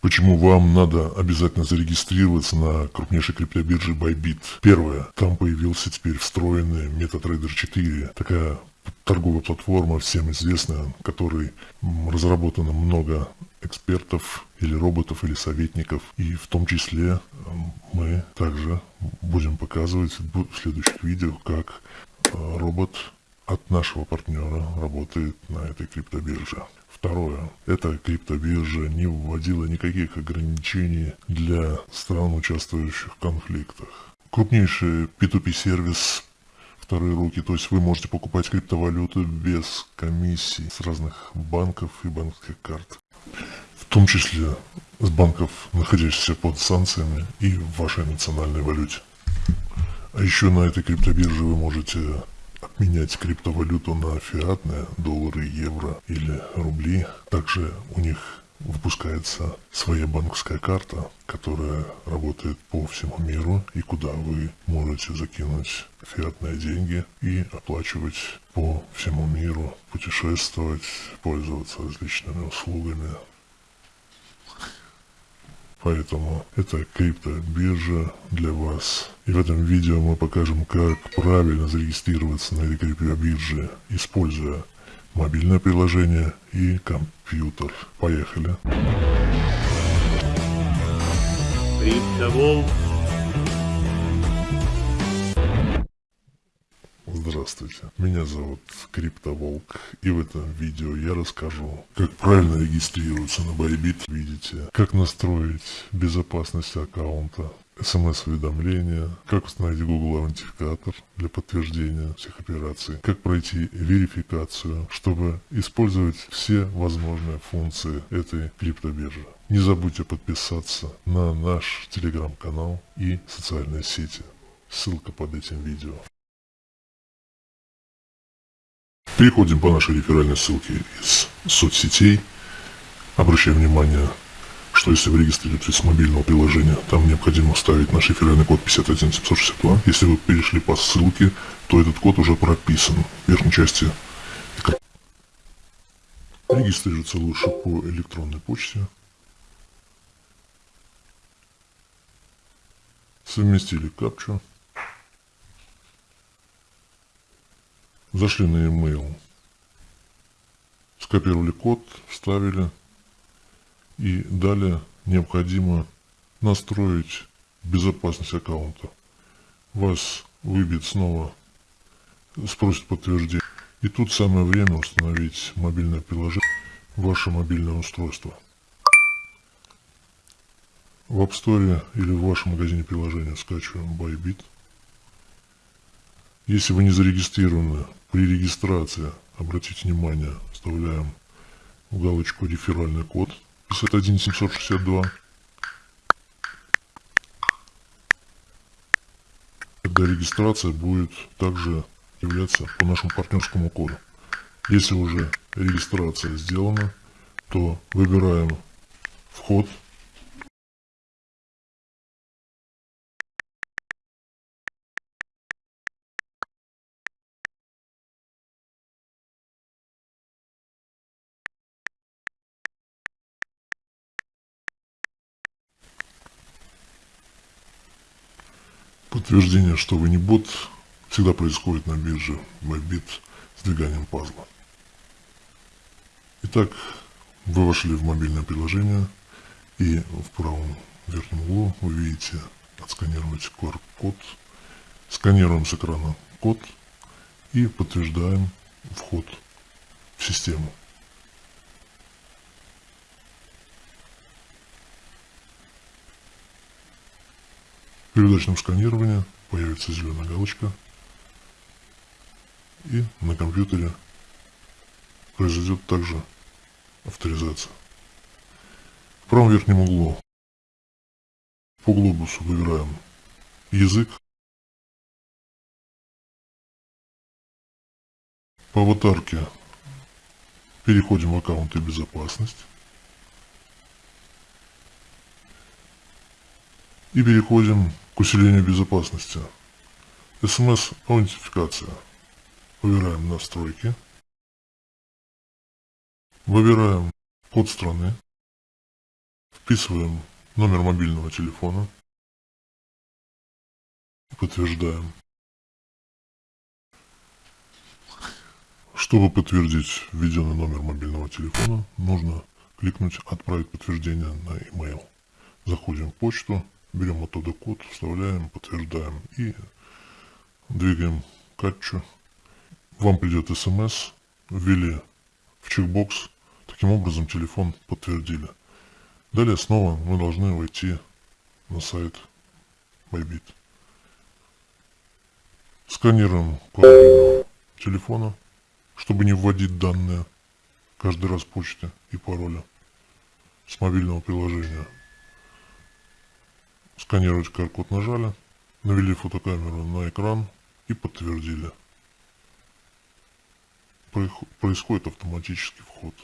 Почему вам надо обязательно зарегистрироваться на крупнейшей криптобирже Bybit? Первое. Там появился теперь встроенный MetaTrader 4. Такая торговая платформа, всем известная, которой разработано много экспертов или роботов или советников. И в том числе мы также будем показывать в следующих видео, как э, робот от нашего партнера работает на этой криптобирже. Второе. Эта криптобиржа не вводила никаких ограничений для стран, участвующих в конфликтах. Крупнейший P2P сервис вторые руки, то есть вы можете покупать криптовалюту без комиссий с разных банков и банковских карт. В том числе с банков, находящихся под санкциями и в вашей национальной валюте. А еще на этой криптобирже вы можете обменять криптовалюту на фиатные, доллары, евро или рубли. Также у них выпускается своя банковская карта, которая работает по всему миру и куда вы можете закинуть фиатные деньги и оплачивать по всему миру, путешествовать, пользоваться различными услугами, Поэтому это криптобиржа для вас. И в этом видео мы покажем, как правильно зарегистрироваться на этой криптобирже, используя мобильное приложение и компьютер. Поехали. Криптоволк Здравствуйте, меня зовут Криптоволк, и в этом видео я расскажу, как правильно регистрироваться на Bybit. Видите, как настроить безопасность аккаунта, смс-уведомления, как установить Google аутентификатор для подтверждения всех операций, как пройти верификацию, чтобы использовать все возможные функции этой криптобиржи. Не забудьте подписаться на наш телеграм-канал и социальные сети. Ссылка под этим видео. Переходим по нашей реферальной ссылке из соцсетей. Обращаем внимание, что если вы регистрируетесь с мобильного приложения, там необходимо вставить наш реферальный код 51762. Если вы перешли по ссылке, то этот код уже прописан в верхней части экрана. Регистрироваться лучше по электронной почте. Совместили капчу. Зашли на e-mail, скопировали код, вставили. И далее необходимо настроить безопасность аккаунта. Вас выбьет снова, спросит подтверждение. И тут самое время установить мобильное приложение ваше мобильное устройство. В App Store или в вашем магазине приложения скачиваем Bybit. Если вы не зарегистрированы при регистрации, обратите внимание, вставляем в галочку реферальный код 51762. Тогда регистрация будет также являться по нашему партнерскому коду. Если уже регистрация сделана, то выбираем вход Подтверждение, что вы не бот, всегда происходит на бирже Bybit с двиганием пазла. Итак, вы вошли в мобильное приложение и в правом верхнем углу вы видите отсканировать QR-код. Сканируем с экрана код и подтверждаем вход в систему. При удачном сканировании появится зеленая галочка и на компьютере произойдет также авторизация. В правом верхнем углу по глобусу выбираем язык. По аватарке переходим в аккаунт и безопасность. И переходим к усилению безопасности. СМС-аутентификация. Выбираем настройки. Выбираем код страны. Вписываем номер мобильного телефона. Подтверждаем. Чтобы подтвердить введенный номер мобильного телефона, нужно кликнуть «Отправить подтверждение на e-mail». Заходим в почту, берем оттуда код, вставляем, подтверждаем и двигаем катчу. Вам придет смс, ввели в чекбокс, таким образом телефон подтвердили. Далее снова мы должны войти на сайт Bybit. Сканируем код телефона чтобы не вводить данные каждый раз почты и пароля с мобильного приложения. Сканировать QR-код нажали, навели фотокамеру на экран и подтвердили. Происходит автоматический вход.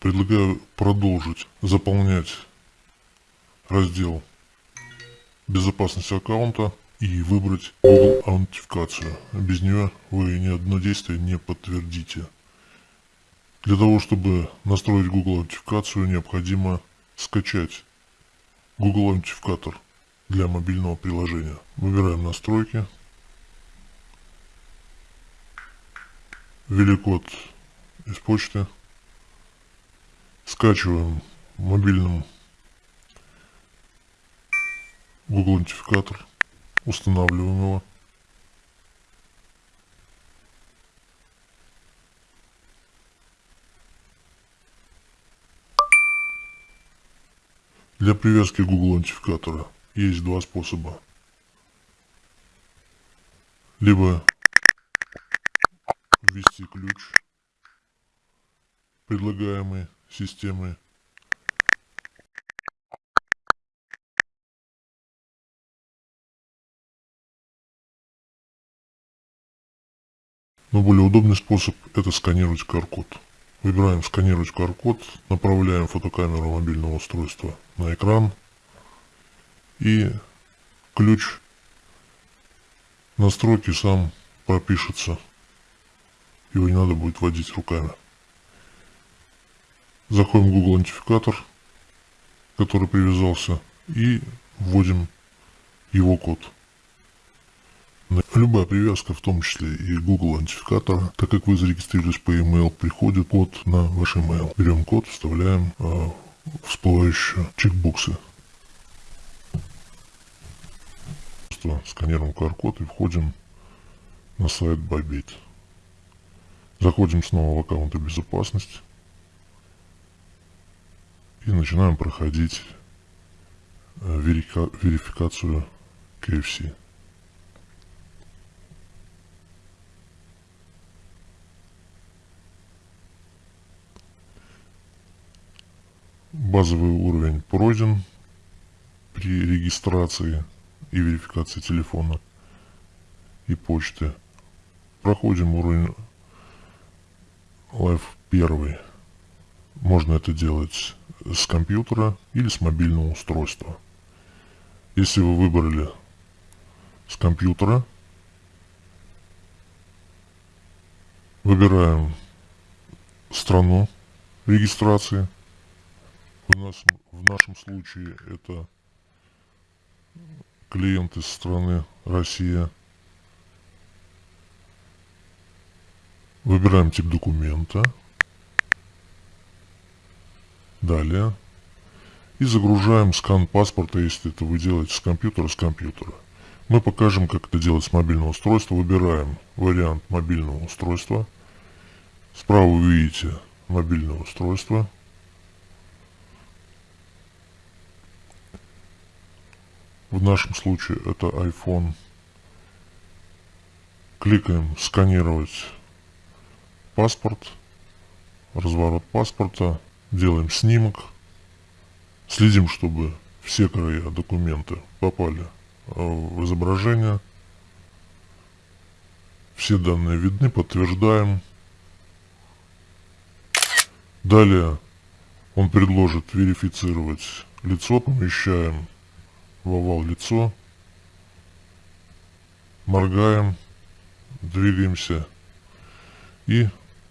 Предлагаю продолжить заполнять раздел безопасности аккаунта и выбрать Google аутентификацию. Без нее вы ни одно действие не подтвердите. Для того, чтобы настроить Google аутентификацию, необходимо скачать Google аутентификатор для мобильного приложения. Выбираем настройки. Ввели код из почты. Скачиваем мобильным Google аутентификатор. Устанавливаем его. Для привязки Google аутентификатора есть два способа. Либо ввести ключ, предлагаемый системой Но более удобный способ это сканировать QR-код. Выбираем сканировать QR-код, направляем фотокамеру мобильного устройства на экран и ключ настройки сам пропишется. Его не надо будет вводить руками. Заходим в Google аутентификатор, который привязался, и вводим его код. Любая привязка, в том числе и Google аутентификатора, так как вы зарегистрировались по email, приходит код на ваш email. Берем код, вставляем э, всплывающие чекбоксы. Просто сканируем QR-код и входим на сайт Bybit. Заходим снова в аккаунты безопасности и начинаем проходить э, верификацию KFC. Базовый уровень пройден при регистрации и верификации телефона и почты. Проходим уровень Live 1. Можно это делать с компьютера или с мобильного устройства. Если вы выбрали с компьютера, выбираем страну регистрации – в нашем, в нашем случае это клиент из страны Россия. Выбираем тип документа. Далее. И загружаем скан паспорта, если это вы делаете с компьютера, с компьютера. Мы покажем, как это делать с мобильного устройства. Выбираем вариант мобильного устройства. Справа вы видите мобильное устройство. В нашем случае это iPhone. Кликаем «Сканировать паспорт», разворот паспорта, делаем снимок, следим, чтобы все края документа попали э, в изображение, все данные видны, подтверждаем. Далее он предложит верифицировать лицо, помещаем в овал лицо, моргаем, двигаемся и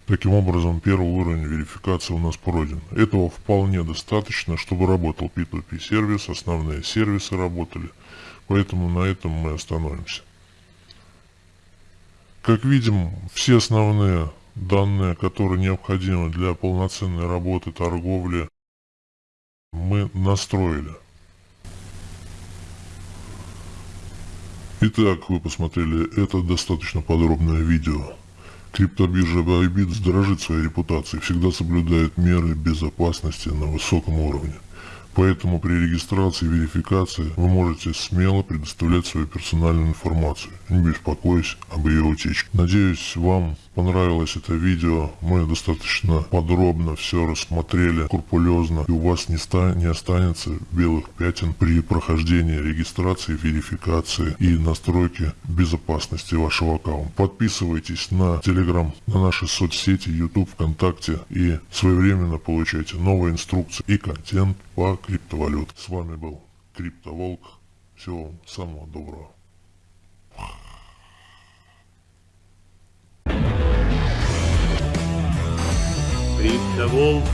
Таким образом, первый уровень верификации у нас пройден. Этого вполне достаточно, чтобы работал P2P сервис, основные сервисы работали. Поэтому на этом мы остановимся. Как видим, все основные данные, которые необходимы для полноценной работы торговли, мы настроили. Итак, вы посмотрели это достаточно подробное видео. Криптобиржа Bybit дорожит своей репутацией, всегда соблюдает меры безопасности на высоком уровне. Поэтому при регистрации и верификации вы можете смело предоставлять свою персональную информацию, не беспокоясь об ее утечке. Надеюсь, вам понравилось это видео. Мы достаточно подробно все рассмотрели, скрупулезно, и у вас не, ста не останется белых пятен при прохождении регистрации, верификации и настройки безопасности вашего аккаунта. Подписывайтесь на Telegram, на наши соцсети, YouTube, ВКонтакте и своевременно получайте новые инструкции и контент по криптовалют. С вами был Криптоволк. Всего вам самого доброго. Криптоволк